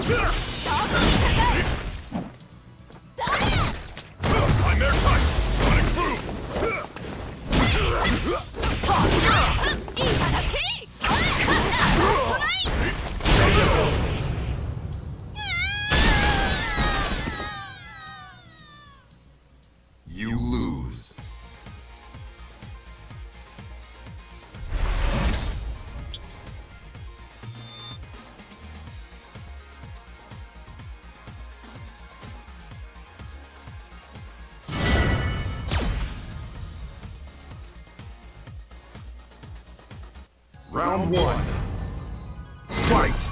是 Round one. Fight!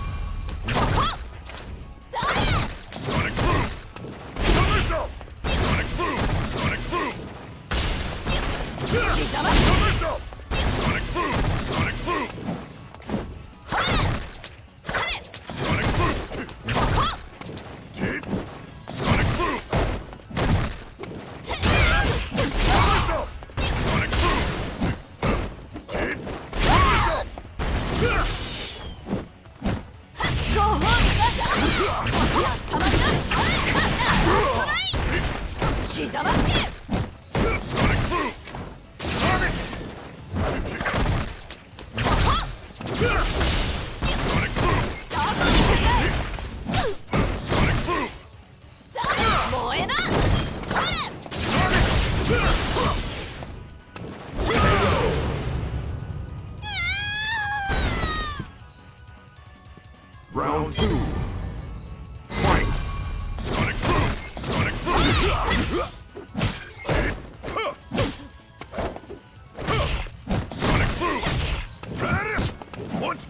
want!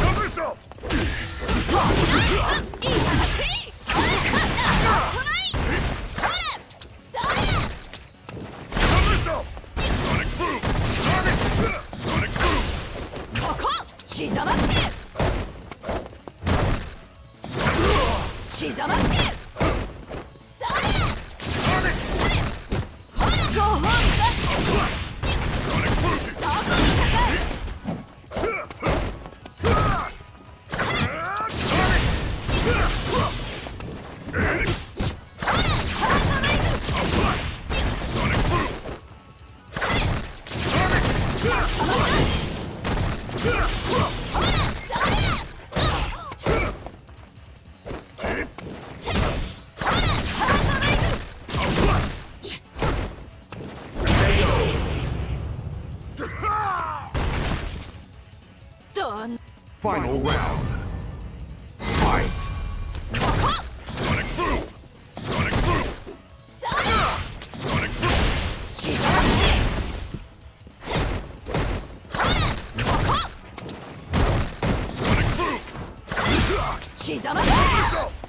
Somersault! 刻まれ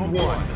round one.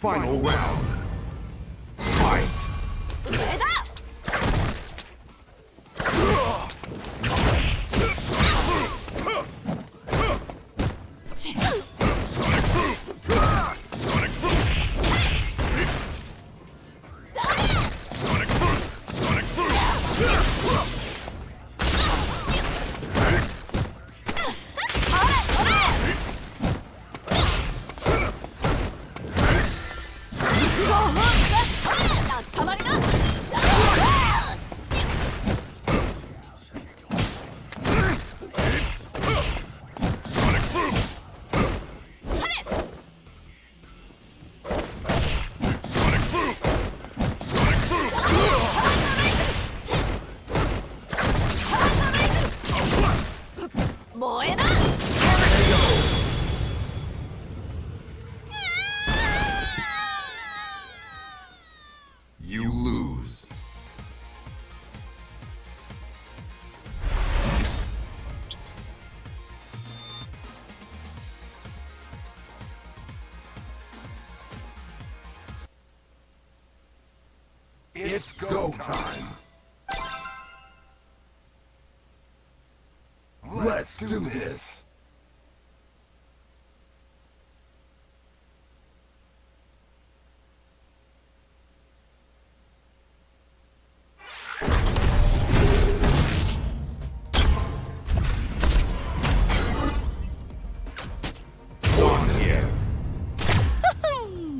Final round. time. Let's do this.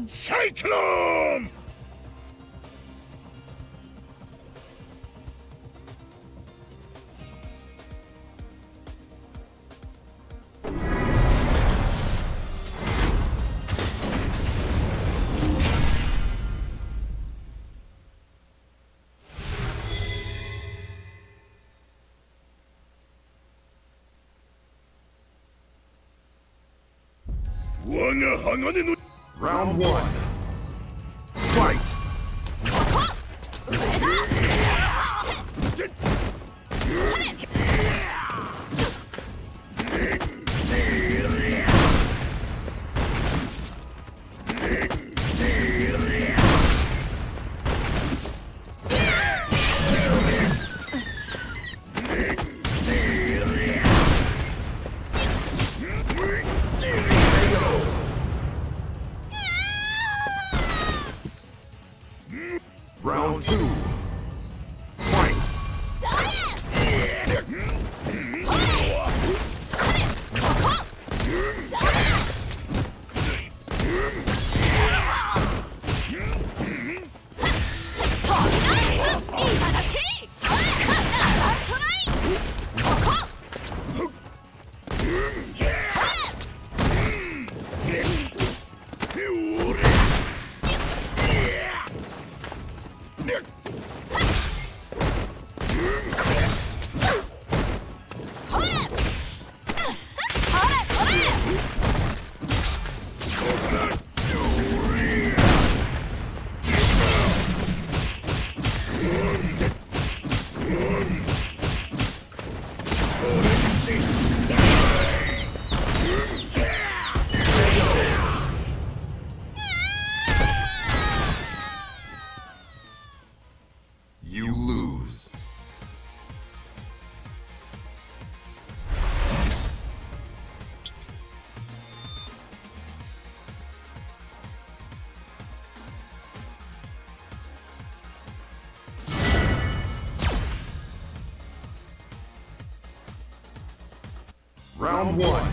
Cyclone! Round one. One.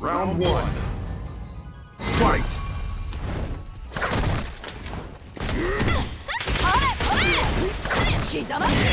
Round one. Fight! そ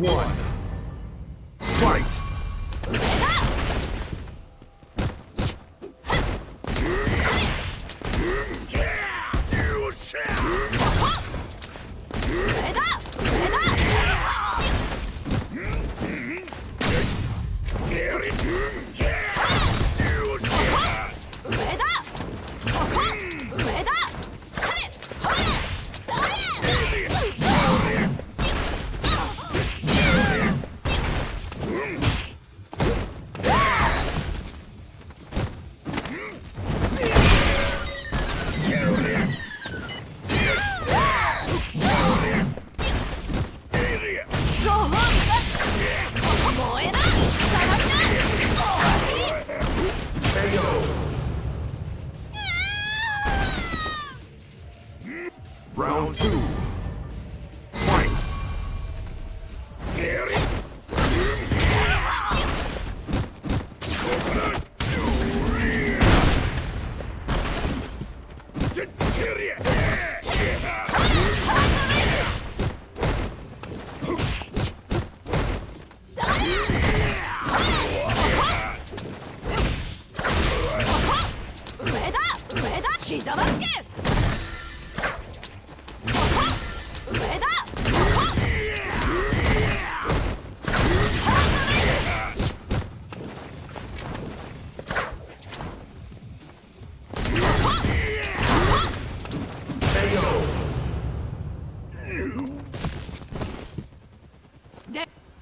one.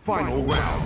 Final round.